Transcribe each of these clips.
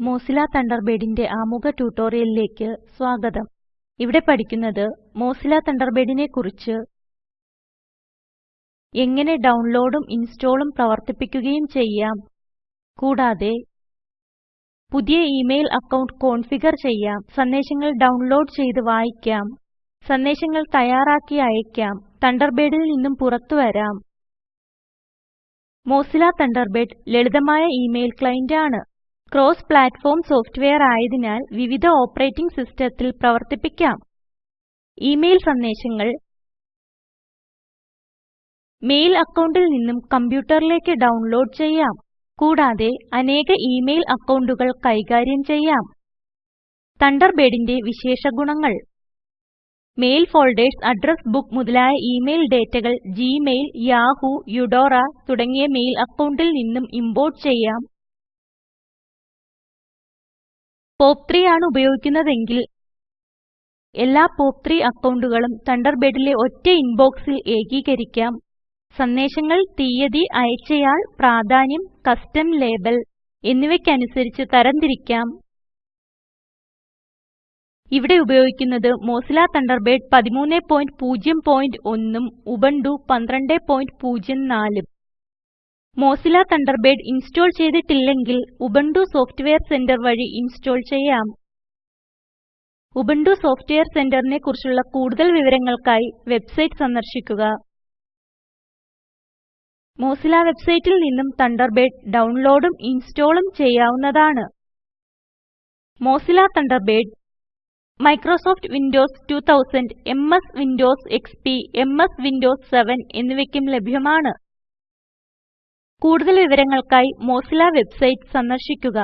Mozilla തണ്ടർബേഡിന്റെ ആമുഖ ട്യൂട്ടോറിയലിലേക്ക് സ്വാഗതം. ഇവിടെ പഠിക്കുന്നത് മോസില തണ്ടർബേഡിനെ കുറിച്ച് എങ്ങനെ ഡൗൺലോഡും ഇൻസ്റ്റാളും പ്രവർത്തിപ്പിക്കുകയും ചെയ്യാം. കൂടാതെ പുതിയ ഇമെയിൽ അക്കൗണ്ട് കോൺഫിഗർ ചെയ്യാം. സന്ദേശങ്ങൾ ഡൗൺലോഡ് ചെയ്ത് വായിക്കാം. സന്ദേശങ്ങൾ തയ്യാറാക്കി അയക്കാം. തണ്ടർബേഡിൽ നിന്നും പുറത്തു വരാം. മോസില തണ്ടർബേഡ് ലളിതമായ ഇമെയിൽ ക്ലയന്റ് ആണ്. ക്രോസ് പ്ലാറ്റ്ഫോം സോഫ്റ്റ്വെയർ ആയതിനാൽ വിവിധ ഓപ്പറേറ്റിംഗ് സിസ്റ്റത്തിൽ പ്രവർത്തിപ്പിക്കാം. ഇമെയിൽ സന്ദേശങ്ങൾ. മെയിൽ അക്കൗണ്ടിൽ നിന്നും കമ്പ്യൂട്ടറിലേക്ക് ഡൗൺലോഡ് ചെയ്യാം. കൂടാതെ അനേക ഇമെയിൽ അക്കൗണ്ടുകൾ കൈകാര്യം ചെയ്യാം. തണ്ടർബേഡിന്റെ വിശേഷ ഗുണങ്ങൾ. മെയിൽ ഫോൾഡേഴ്സ് അഡ്രസ് ബുക്ക് മുതലായ ഇമെയിൽ ഡേറ്റകൾ Gmail, യാഹൂ യുഡോറ തുടങ്ങിയ മെയിൽ അക്കൗണ്ടിൽ നിന്നും ഇംപോർട്ട് ചെയ്യാം. പോപ്പ്3 ആണ് ഉപയോഗിക്കുന്നതെങ്കിൽ എല്ലാ POP3 അക്കൗണ്ടുകളും തണ്ടർബേഡിലെ ഒറ്റ ഇൻബോക്സിൽ ഏകീകരിക്കാം. സന്ദേശങ്ങൾ തീയതി അയച്ചയാൾ പ്രാധാന്യം കസ്റ്റം ലേബൽ എന്നിവയ്ക്കനുസരിച്ച് തരംതിരിക്കാം. ഇവിടെ ഉപയോഗിക്കുന്നത് മോസില തണ്ടർബേഡ് 1301 ഉം ഉബുന്റു 1204 ഉം മോസില്ല തണ്ടർബേഡ് ഇൻസ്റ്റോൾ ചെയ്തിട്ടില്ലെങ്കിൽ ഉബുന്റു സോഫ്റ്റ്വെയർ സെന്റർ വഴി ഇൻസ്റ്റോൾ ചെയ്യാം. ഉബുന്റു സോഫ്റ്റ്വെയർ സെന്ററിനെ കുറിച്ചുള്ള കൂടുതൽ വിവരങ്ങൾക്കായി വെബ്സൈറ്റ് സന്ദർശിക്കുക. മോസില വെബ്സൈറ്റിൽ നിന്നും തണ്ടർബേഡ് ഡൗൺലോഡും ഇൻസ്റ്റാളും ചെയ്യാവുന്നതാണ്. Mozilla Thunderbird Microsoft Windows 2000 MS Windows XP MS Windows 7 എന്നിവയ്ക്കും ലഭ്യമാണ്. കൂടുതൽ വിവരങ്ങൾക്കായി മോസില വെബ്സൈറ്റ് സന്ദർശിക്കുക.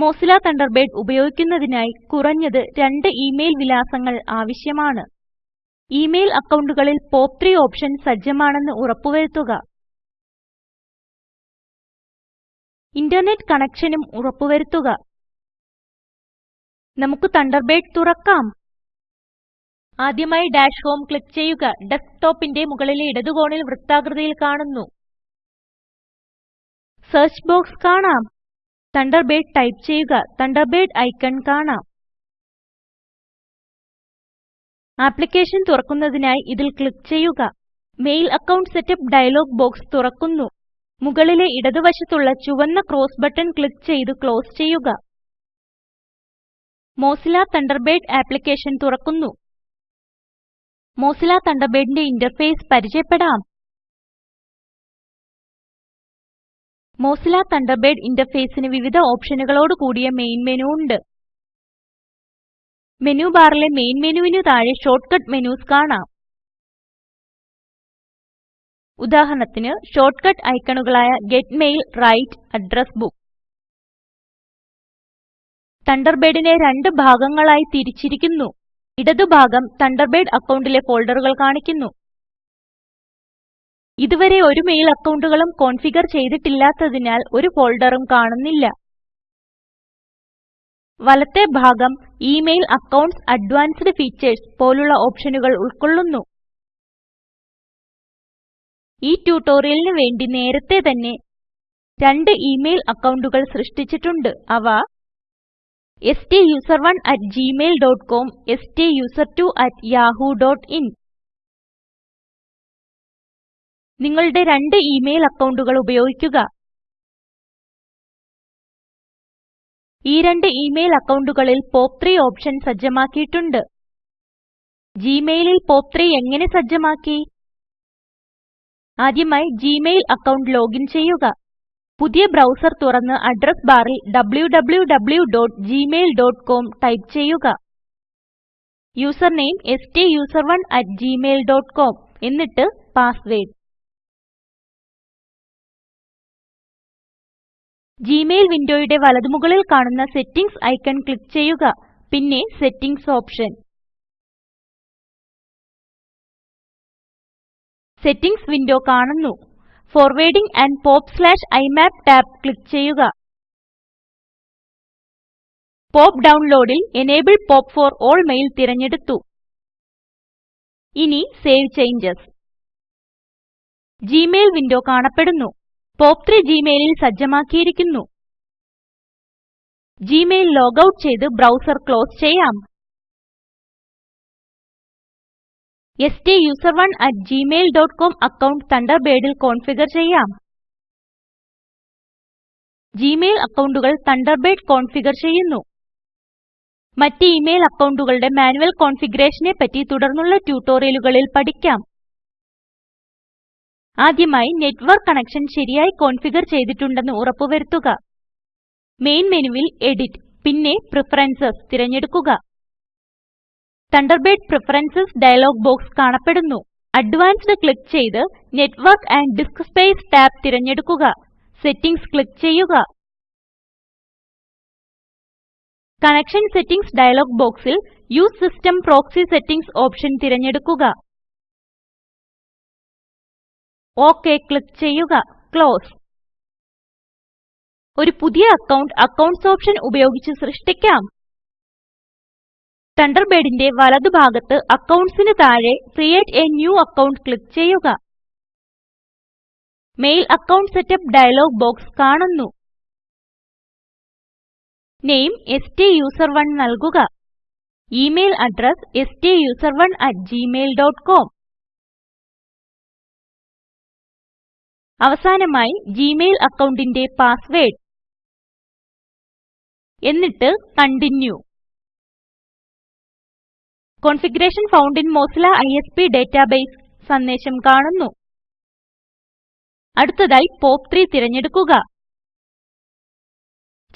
മോസില തണ്ടർബേഡ് ഉപയോഗിക്കുന്നതിനായി കുറഞ്ഞത് രണ്ട് ഇമെയിൽ വിലാസങ്ങൾ ആവശ്യമാണ്. ഇമെയിൽ അക്കൗണ്ടുകളിൽ പോപ്പ് ത്രീ ഓപ്ഷൻ സജ്ജമാണെന്ന് ഉറപ്പുവരുത്തുക. ഇന്റർനെറ്റ് കണക്ഷനും ഉറപ്പുവരുത്തുക. നമുക്ക് തണ്ടർബേഡ് തുറക്കാം. ആദ്യമായി ഡാഷ് ഹോം ക്ലിക്ക് ചെയ്യുക. ഡെസ്ക്ടോപ്പിന്റെ മുകളിലെ ഇടതു കോണിൽ വൃത്താകൃതിയിൽ കാണുന്നു. സെർച്ച് ബോക്സ് കാണാം. തണ്ടർബേഡ് ടൈപ്പ് ചെയ്യുക. തണ്ടർബേഡ് ഐക്കൺ കാണാം. ആപ്ലിക്കേഷൻ തുറക്കുന്നതിനായി ഇതിൽ ക്ലിക്ക് ചെയ്യുക. Mail account setup dialog box തുറക്കുന്നു. മുകളിലെ ഇടതുവശത്തുള്ള ചുവന്ന ക്രോസ് ബട്ടൺ ക്ലിക്ക് ചെയ്ത് ക്ലോസ് ചെയ്യുക. മോസില തണ്ടർബേഡ് ആപ്ലിക്കേഷൻ തുറക്കുന്നു. മോസില്ല തണ്ടർബേഡിന്റെ ഇന്റർഫേസ് പരിചയപ്പെടാം. മോസില്ല തണ്ടർബേഡ് ഇന്റർഫേസിന് വിവിധ ഓപ്ഷനുകളോട് കൂടിയ മെയിൻ മെനു ഉണ്ട്. മെനു ബാറിലെ മെയിൻ മെനുവിന് താഴെ ഷോർട്ട്കട്ട് മെനുസ് കാണാം. ഉദാഹരണത്തിന് shortcut ഐക്കണുകളായ get mail write address book. തണ്ടർബേഡിനെ രണ്ട് ഭാഗങ്ങളായി തിരിച്ചിരിക്കുന്നു. ഇടതുഭാഗം തണ്ടർബേഡ് അക്കൗണ്ടിലെ ഫോൾഡറുകൾ കാണിക്കുന്നു. ഇതുവരെ ഒരു മെയിൽ അക്കൗണ്ടുകളും കോൺഫിഗർ ചെയ്തിട്ടില്ലാത്തതിനാൽ ഒരു ഫോൾഡറും കാണുന്നില്ല. വലത്തെ ഭാഗം ഇമെയിൽ അക്കൗണ്ട്സ് അഡ്വാൻസ്ഡ് ഫീച്ചേഴ്സ് പോലുള്ള ഓപ്ഷനുകൾ ഉൾക്കൊള്ളുന്നു. ഈ ട്യൂട്ടോറിയലിന് വേണ്ടി നേരത്തെ തന്നെ രണ്ട് ഇമെയിൽ അക്കൗണ്ടുകൾ സൃഷ്ടിച്ചിട്ടുണ്ട്. അവ സ്റ്റൂസറോണ് at gmail.com, dot com yahoo.in. നിങ്ങളുടെ രണ്ട് ഇമെയിൽ അക്കൗണ്ടുകൾ ഉപയോഗിക്കുക. ഈ രണ്ട് ഇമെയിൽ അക്കൌണ്ടുകളിൽ പോപ്പ്3 ഓപ്ഷൻ സജ്ജമാക്കിയിട്ടുണ്ട്. ഗ്മെയിലിൽ പോപ്പ്3 എങ്ങനെ സജ്ജമാക്കി? ആദ്യമായി ജിമെയിൽ അക്കൗണ്ട് ലോഗിൻ ചെയ്യുക. പുതിയ ബ്രൗസർ തുറന്ന് അഡ്രസ് ബാറിൽ wwwgmailcom ടൈപ്പ് ചെയ്യുക. യൂസർ നെയിം സ്റ്റൂസറോണ് അട്ട് ഗ്മെയിൽ ഡോട്ട് കോം എന്നിട്ട് പാസ്വേർഡ് ജിമെയിൽ വിൻഡോയുടെ വലതുമുകളിൽ കാണുന്ന സെറ്റിംഗ്സ് ഐക്കൺ ക്ലിക്ക് ചെയ്യുക. പിന്നെ സെറ്റിംഗ്സ് ഓപ്ഷൻ. സെറ്റിംഗ്സ് വിൻഡോ കാണുന്നു. ഫോർവാർഡിങ് ആൻഡ് popഇമാപ് ടാബ് ക്ലിക്ക് ചെയ്യുക. POP ഡൌൺലോഡിൽ enable POP for all mail തിരഞ്ഞെടുത്തു. ഇനി സേവ് ചേഞ്ചസ്. ജിമെയിൽ വിൻഡോ കാണപ്പെടുന്നു. പോപ്പ് പോപ്പ്3 ജിമെയിലിൽ സജ്ജമാക്കിയിരിക്കുന്നു. ജിമെയിൽ ലോഗൌട്ട് ചെയ്ത് ബ്രൌസർ ക്ലോസ് ചെയ്യാം. സ്റ്റൂസറോണ് at Gmail dot com account തണ്ടർബേഡിൽ configure ചെയ്യാം. ജിമെയിൽ അക്കൌണ്ടുകൾ തണ്ടർബേഡ് കോൺഫിഗർ ചെയ്യുന്നു. മറ്റ് ഇമെയിൽ അക്കൌണ്ടുകളുടെ മാനുവൽ കോൺഫിഗറേഷനെ പറ്റി തുടർന്നുള്ള ട്യൂട്ടോറിയലുകളിൽ പഠിക്കാം. ആദ്യമായി നെറ്റ്വർക്ക് കണക്ഷൻ ശരിയായി കോൺഫിഗർ ചെയ്തിട്ടുണ്ടെന്ന് ഉറപ്പുവരുത്തുക. മെയിൻ മെനുവിൽ എഡിറ്റ് പിന്നെ പ്രഫറൻസസ് തിരഞ്ഞെടുക്കുക. തണ്ടർബേഡ് പ്രഫറൻസസ് ഡയലോഗ് ബോക്സ് കാണപ്പെടുന്നു. അഡ്വാൻസ്ഡ് ക്ലിക്ക് ചെയ്ത് network and disk space tab തിരഞ്ഞെടുക്കുക. സെറ്റിംഗ്സ് ക്ലിക്ക് ചെയ്യുക. കണക്ഷൻ സെറ്റിംഗ്സ് ഡയലോഗ് ബോക്സിൽ use system proxy settings option തിരഞ്ഞെടുക്കുക. OK ക്ലിക്ക് ചെയ്യുക. ക്ലോസ്. ഒരു പുതിയ അക്കൗണ്ട് അക്കൌണ്ട്സ് ഓപ്ഷൻ ഉപയോഗിച്ച് സൃഷ്ടിക്കാം. തണ്ടർബേഡിന്റെ വലതുഭാഗത്ത് അക്കൌണ്ട്സിന് താഴെ create a new account click ചെയ്യുക. Mail account setup dialog box കാണുന്നു. നെയിം സ്റ്റൂസറോണ് നൽകുക. ഇമെയിൽ അഡ്രസ് STUSERONEgmail.com അവസാനമായി ജിമെയിൽ അക്കൗണ്ടിന്റെ പാസ്വേർഡ് എന്നിട്ട് continue configuration found in Mozilla ISP database സന്ദേശം കാണുന്നു. അടുത്തതായി POP3 തിരഞ്ഞെടുക്കുക.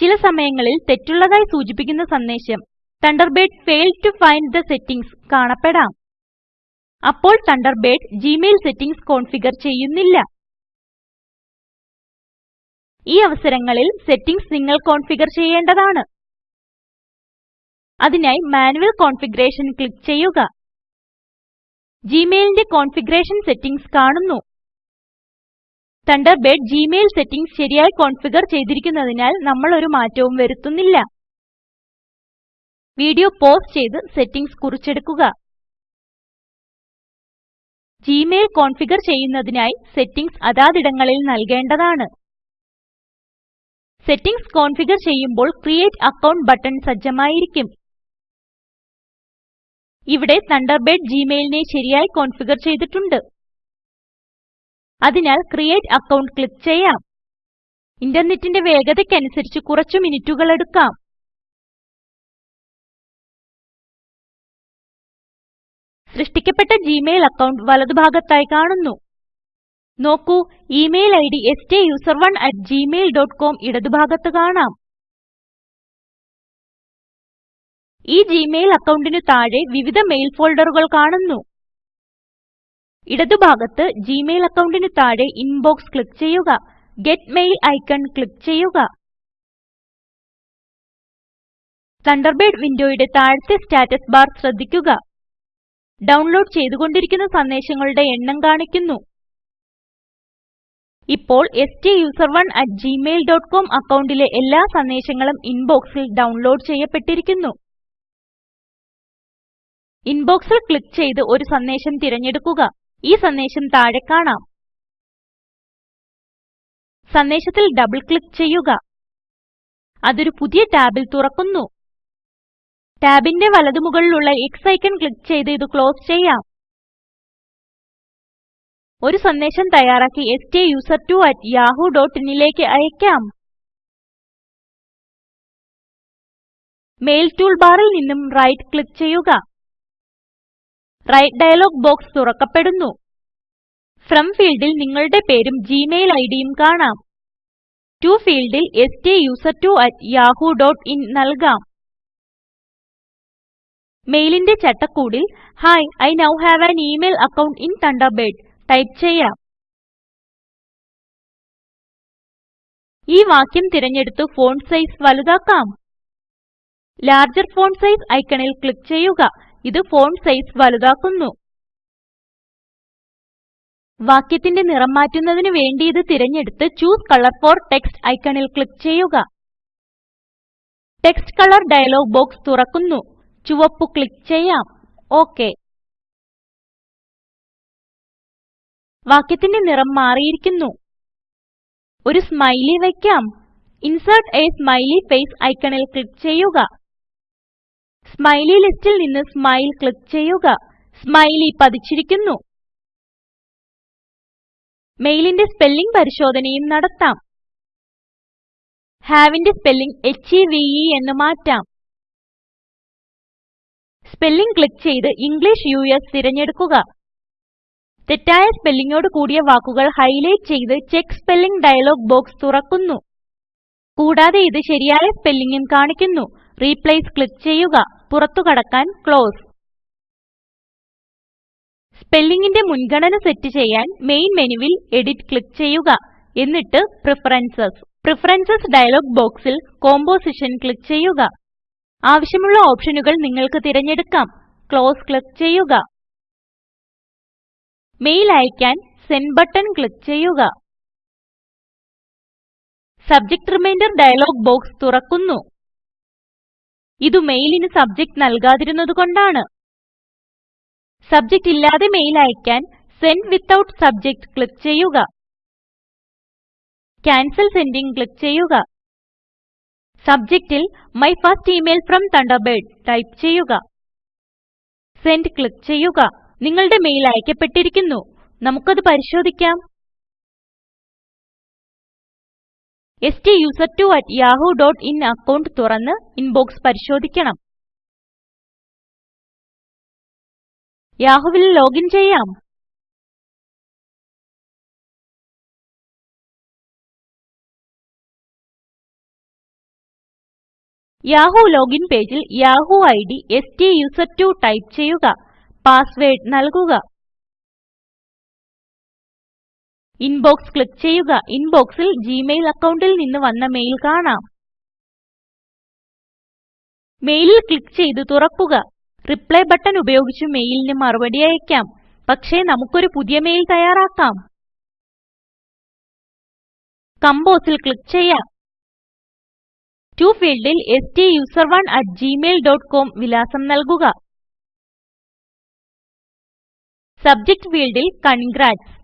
ചില സമയങ്ങളിൽ തെറ്റുള്ളതായി സൂചിപ്പിക്കുന്ന സന്ദേശം Thunderbird failed to find the settings കാണപ്പെടാം. അപ്പോൾ തണ്ടർബേഡ് ജിമെയിൽ സെറ്റിംഗ്സ് കോൺഫിഗർ ചെയ്യുന്നില്ല. ഈ അവസരങ്ങളിൽ സെറ്റിംഗ്സ് നിങ്ങൾ കോൺഫിഗർ ചെയ്യേണ്ടതാണ്. അതിനായി മാനുവൽ കോൺഫിഗറേഷൻ ക്ലിക്ക് ചെയ്യുക. ജിമെയിലിന്റെ കോൺഫിഗറേഷൻ സെറ്റിംഗ്സ് കാണുന്നു. തണ്ടർബേഡ് ജിമെയിൽ സെറ്റിംഗ്സ് ശരിയായി കോൺഫിഗർ ചെയ്തിരിക്കുന്നതിനാൽ നമ്മൾ ഒരു മാറ്റവും വരുത്തുന്നില്ല. വീഡിയോ പോസ് ചെയ്ത് സെറ്റിംഗ്സ് കുറിച്ചെടുക്കുക. ജിമെയിൽ കോൺഫിഗർ ചെയ്യുന്നതിനായി സെറ്റിംഗ്സ് അതാതിടങ്ങളിൽ നൽകേണ്ടതാണ്. സെറ്റിംഗ്സ് കോൺഫിഗർ ചെയ്യുമ്പോൾ ക്രിയേറ്റ് അക്കൌണ്ട് ബട്ടൺ സജ്ജമായിരിക്കും. ഇവിടെ തണ്ടർബേഡ് ജിമെയിലിനെ ശരിയായി കോൺഫിഗർ ചെയ്തിട്ടുണ്ട്. അതിനാൽ ക്രിയേറ്റ് അക്കൗണ്ട് ക്ലിക്ക് ചെയ്യാം. ഇന്റർനെറ്റിന്റെ വേഗതയ്ക്കനുസരിച്ച് കുറച്ചു മിനിറ്റുകൾ എടുക്കാം. സൃഷ്ടിക്കപ്പെട്ട ജിമെയിൽ അക്കൗണ്ട് വലതുഭാഗത്തായി കാണുന്നു. നോക്കൂ ഇമെയിൽ ഇഡ് STUSERONEgmail.com ഇടതുഭാഗത്ത് കാണാം. ഈ ജിമെയിൽ അക്കൌണ്ടിന് താഴെ വിവിധ മെയിൽ ഫോൾഡറുകൾ കാണുന്നു. ഇടതുഭാഗത്ത് ജിമെയിൽ അക്കൌണ്ടിന് താഴെ ഇൻബോക്സ് ക്ലിക്ക് ചെയ്യുക. ഗെറ്റ് മെയിൽ ഐക്കൺ ക്ലിക്ക് ചെയ്യുക. തണ്ടർബേഡ് വിൻഡോയുടെ താഴത്തെ സ്റ്റാറ്റസ് ബാർ ശ്രദ്ധിക്കുക. ഡൗൺലോഡ് ചെയ്തുകൊണ്ടിരിക്കുന്ന സന്ദേശങ്ങളുടെ എണ്ണം കാണിക്കുന്നു. ഇപ്പോൾ STUSERONEgmail.com അക്കൗണ്ടിലെ എല്ലാ സന്ദേശങ്ങളും ഇൻബോക്സിൽ ഡൗൺലോഡ് ചെയ്യപ്പെട്ടിരിക്കുന്നു. ഇൻബോക്സിൽ ക്ലിക്ക് ചെയ്ത് ഒരു സന്ദേശം തിരഞ്ഞെടുക്കുക. ഈ സന്ദേശം താഴെ കാണാം. സന്ദേശത്തിൽ ഡബിൾ ക്ലിക്ക് ചെയ്യുക. അതൊരു പുതിയ ടാബിൽ തുറക്കുന്നു. ടാബിന്റെ വലതുമുകളിലുള്ള X ഐക്കൺ ക്ലിക്ക് ചെയ്ത് ഇത് ക്ലോസ് ചെയ്യാം. ഒരു സന്ദേശം തയ്യാറാക്കി STUSER2@yahoo.in ലേക്ക് അയക്കാം. മെയിൽ ടൂൾ ബാറിൽ നിന്നും റൈറ്റ് ക്ലിക്ക് ചെയ്യുക. വ്രൈറ്റ് ഡയലോഗ് ബോക്സ് തുറക്കപ്പെടുന്നു. ഫ്രം ഫീൽഡിൽ നിങ്ങളുടെ പേരും ജിമെയിൽ ഐഡിയും കാണാം. ടു ഫീൽഡിൽ stuser2@yahoo.in നൽകാം. മെയിലിന്റെ ചട്ടക്കൂടിൽ hi I now have an email account in Thunderbird type ചെയ്യാം. ഈ വാക്യം തിരഞ്ഞെടുത്ത് ഫോണ്ട് സൈസ് വലുതാക്കാം. ലാർജർ ഫോണ്ട് സൈസ് ഐക്കണിൽ ക്ലിക്ക് ചെയ്യുക. ഇത് ഫോണ്ട് സൈസ് വലുതാക്കുന്നു. വാക്യത്തിന്റെ നിറം മാറ്റുന്നതിന് വേണ്ടി ഇത് തിരഞ്ഞെടുത്ത് ചൂസ് കളർ ഫോർ ടെക്സ്റ്റ് ഐക്കണിൽ ക്ലിക്ക് ചെയ്യുക. ടെക്സ്റ്റ് കളർ ഡയലോഗ് ബോക്സ് തുറക്കുന്നു. ചുവപ്പ് ക്ലിക്ക് ചെയ്യാം. ഓക്കേ. വാക്യത്തിന്റെ നിറം മാറിയിരിക്കുന്നു. ഒരു സ്മൈലി വയ്ക്കാം. ഇൻസേർട്ട് എ സ്മൈലി ഫേസ് ഐക്കണിൽ ക്ലിക്ക് ചെയ്യുക. സ്മൈലി ലിസ്റ്റിൽ നിന്ന് സ്മൈൽ ക്ലിക്ക് ചെയ്യുക. സ്മൈലി പതിച്ചിരിക്കുന്നു. മെയിലിന്റെ സ്പെല്ലിംഗ് പരിശോധനയും നടത്താം. ഹാവിന്റെ spelling H E V E എന്ന് മാറ്റാം. സ്പെല്ലിംഗ് ക്ലിക്ക് ചെയ്ത് ഇംഗ്ലീഷ് യു എസ് തിരഞ്ഞെടുക്കുക. തെറ്റായ സ്പെല്ലിങ്ങോട് കൂടിയ വാക്കുകൾ ഹൈലൈറ്റ് ചെയ്ത് ചെക്ക് സ്പെല്ലിംഗ് ഡയലോഗ് ബോക്സ് തുറക്കുന്നു. കൂടാതെ ഇത് ശരിയായ സ്പെല്ലിങ്ങും കാണിക്കുന്നു. റീപ്ലേസ് ക്ലിക്ക് ചെയ്യുക. പുറത്തു കടക്കാൻ ക്ലോസ്. സ്പെല്ലിംഗിന്റെ മുൻഗണന സെറ്റ് ചെയ്യാൻ മെയിൻ മെനുവിൽ എഡിറ്റ് ക്ലിക്ക് ചെയ്യുക. എന്നിട്ട് പ്രിഫറൻസസ് പ്രിഫറൻസസ് ഡയലോഗ് ബോക്സിൽ കോമ്പോസിഷൻ ക്ലിക്ക് ചെയ്യുക. ആവശ്യമുള്ള ഓപ്ഷനുകൾ നിങ്ങൾക്ക് തിരഞ്ഞെടുക്കാം. ക്ലോസ് ക്ലിക്ക് ചെയ്യുക. മെയിൽ അയക്കാൻ സെൻഡ് ബട്ടൺ ക്ലിക്ക് ചെയ്യുക. സബ്ജക്ട് റിമൈൻഡർ ഡയലോഗ് ബോക്സ് തുറക്കുന്നു. ഇത് മെയിലിന് സബ്ജക്റ്റ് നൽകാതിരുന്നതുകൊണ്ടാണ് സബ്ജക്റ്റ് ഇല്ലാതെ മെയിൽ അയക്കാൻ സെൻഡ് വിത്തൌട്ട് സബ്ജക്ട് ക്ലിക്ക് ചെയ്യുക. ക്യാൻസൽ സെൻഡിംഗ് ക്ലിക്ക് ചെയ്യുക. സബ്ജക്റ്റിൽ my first email from Thunderbird type ചെയ്യുക. സെൻഡ് ക്ലിക്ക് ചെയ്യുക. നിങ്ങളുടെ മെയിൽ അയക്കപ്പെട്ടിരിക്കുന്നു. നമുക്കത് പരിശോധിക്കാം. STUSERTWO@yahoo.in അക്കൗണ്ട് തുറന്ന് ഇൻബോക്സ് പരിശോധിക്കണം. യാഹൂവിൽ ലോഗിൻ ചെയ്യാം. യാഹൂ ലോഗിൻ പേജിൽ Yahoo ID STUSER2 ടൈപ്പ് ചെയ്യുക. പാസ്വേർഡ് നൽകുക. ഇൻബോക്സ് ക്ലിക്ക് ചെയ്യുക. ഇൻബോക്സിൽ ജിമെയിൽ അക്കൗണ്ടിൽ നിന്ന് വന്ന മെയിൽ കാണാം. മെയിലിൽ ക്ലിക്ക് ചെയ്ത് തുറക്കുക. റിപ്ലൈ ബട്ടൺ ഉപയോഗിച്ച് മെയിലിന് മറുപടി അയക്കാം. പക്ഷേ നമുക്കൊരു പുതിയ മെയിൽ തയ്യാറാക്കാം. കമ്പോസിൽ ക്ലിക്ക് ചെയ്യാം. ടു ഫീൽഡിൽ stuser1@gmail.com വിലാസം നൽകുക. സബ്ജക്ട് ഫീൽഡിൽ കൺഗ്രാറ്റ്സ്.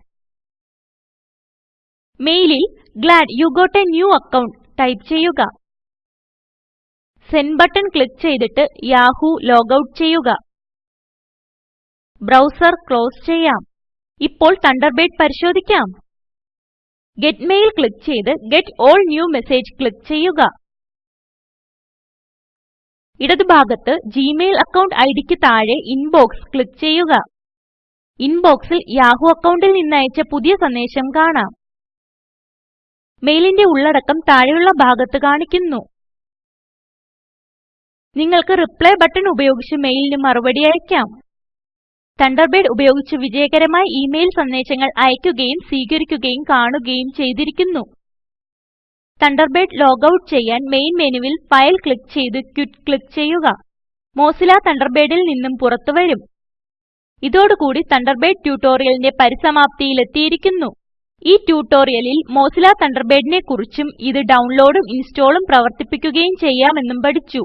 മെയിലിൽ glad you got a new account type ചെയ്യുക. സെൻഡ് ബട്ടൺ ക്ലിക്ക് ചെയ്തിട്ട് യാഹൂ ലോഗൌട്ട് ചെയ്യുക. ബ്രൌസർ ക്ലോസ് ചെയ്യാം. ഇപ്പോൾ തണ്ടർബേഡ് പരിശോധിക്കാം. ഗെറ്റ് മെയിൽ ക്ലിക്ക് ചെയ്ത് get all new message click ചെയ്യുക. ഇടതുഭാഗത്ത് ജിമെയിൽ അക്കൌണ്ട് ഐഡിക്ക് താഴെ ഇൻബോക്സ് ക്ലിക്ക് ചെയ്യുക. ഇൻബോക്സിൽ യാഹൂ അക്കൌണ്ടിൽ നിന്ന് അയച്ച പുതിയ സന്ദേശം കാണാം. മെയിലിന്റെ ഉള്ളടക്കം താഴെയുള്ള ഭാഗത്ത് കാണിക്കുന്നു. നിങ്ങൾക്ക് റിപ്ലൈ ബട്ടൺ ഉപയോഗിച്ച് മെയിലിന് മറുപടി അയക്കാം. തണ്ടർബേഡ് ഉപയോഗിച്ച് വിജയകരമായി ഇമെയിൽ സന്ദേശങ്ങൾ അയക്കുകയും സ്വീകരിക്കുകയും കാണുകയും ചെയ്തിരിക്കുന്നു. തണ്ടർബേഡ് ലോഗൌട്ട് ചെയ്യാൻ മെയിൻ മെനുവിൽ ഫയൽ ക്ലിക്ക് ചെയ്ത് ക്വിറ്റ് ക്ലിക്ക് ചെയ്യുക. മോസില തണ്ടർബേഡിൽ നിന്നും പുറത്തുവരും. ഇതോടുകൂടി തണ്ടർബേഡ് ട്യൂട്ടോറിയലിന്റെ പരിസമാപ്തിയിൽ എത്തിയിരിക്കുന്നു ഈ ട്യൂട്ടോറിയലിൽ മോസില്ല തണ്ടർബേഡിനെ കുറിച്ചും ഇത് ഡൗൺലോഡും ഇൻസ്റ്റാളും പ്രവർത്തിപ്പിക്കുകയും ചെയ്യാമെന്നും പഠിച്ചു.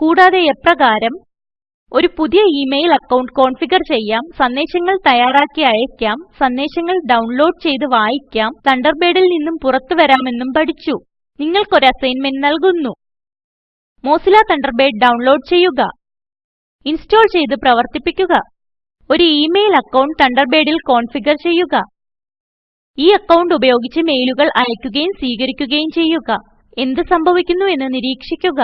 കൂടാതെ എപ്രകാരം ഒരു പുതിയ ഇമെയിൽ അക്കൗണ്ട് കോൺഫിഗർ ചെയ്യാം സന്ദേശങ്ങൾ തയ്യാറാക്കി അയക്കാം സന്ദേശങ്ങൾ ഡൗൺലോഡ് ചെയ്ത് വായിക്കാം തണ്ടർബേഡിൽ നിന്നും പുറത്തു വരാമെന്നും പഠിച്ചു. നിങ്ങൾക്ക് ഒരു അസൈൻമെന്റ് നൽകുന്നു. മോസില്ല തണ്ടർബേഡ് ഡൗൺലോഡ് ചെയ്യുക. ഇൻസ്റ്റാൾ ചെയ്ത് പ്രവർത്തിപ്പിക്കുക. ഒരു ഇമെയിൽ അക്കൗണ്ട് തണ്ടർബേഡിൽ കോൺഫിഗർ ചെയ്യുക. ഈ അക്കൗണ്ട് ഉപയോഗിച്ച് മെയിലുകൾ അയക്കുകയും സ്വീകരിക്കുകയും ചെയ്യുക. എന്ത് സംഭവിക്കുന്നു എന്ന് നിരീക്ഷിക്കുക.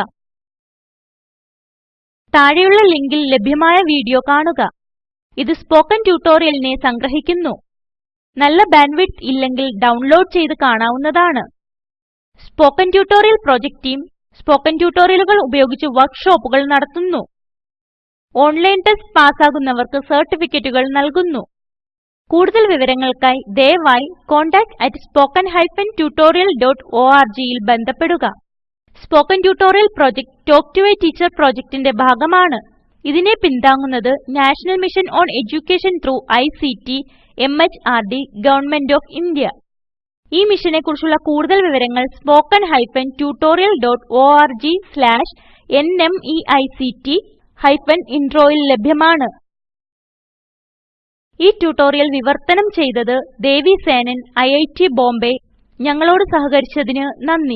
താഴെയുള്ള ലിങ്കിൽ ലഭ്യമായ വീഡിയോ കാണുക. ഇത് സ്പോക്കൻ ട്യൂട്ടോറിയലിനെ സംഗ്രഹിക്കുന്നു. നല്ല ബാൻഡ്വിഡ്ത്ത് ഇല്ലെങ്കിൽ ഡൗൺലോഡ് ചെയ്ത് കാണാവുന്നതാണ്. Spoken tutorial project team spoken ട്യൂട്ടോറിയലുകൾ ഉപയോഗിച്ച് വർക്ക്ഷോപ്പുകൾ നടത്തുന്നു. ഓൺലൈൻ ടെസ്റ്റ് പാസ്സാകുന്നവർക്ക് സർട്ടിഫിക്കറ്റുകൾ നൽകുന്നു. കൂടുതൽ വിവരങ്ങൾക്കായി ദയവായി contactspoken tutorialorg ൽ ബന്ധപ്പെടുക. Spoken tutorial project talk to a teacher പ്രോജക്റ്റിന്റെ ഭാഗമാണ്. ഇതിനെ പിന്താങ്ങുന്നത് national mission on education through ICT MHRD government of India ഈ മിഷനെ കുറിച്ചുള്ള കൂടുതൽ വിവരങ്ങൾ spoken hyphen tutorial dot O R G slash NMEICT hyphen ഇൻട്രോയിൽ ലഭ്യമാണ്. ഈ ട്യൂട്ടോറിയൽ വിവർത്തനം ചെയ്തത് ദേവി സേനൻ ഐറ്റ് ബോംബെ. ഞങ്ങളോട് സഹകരിച്ചതിന് നന്ദി.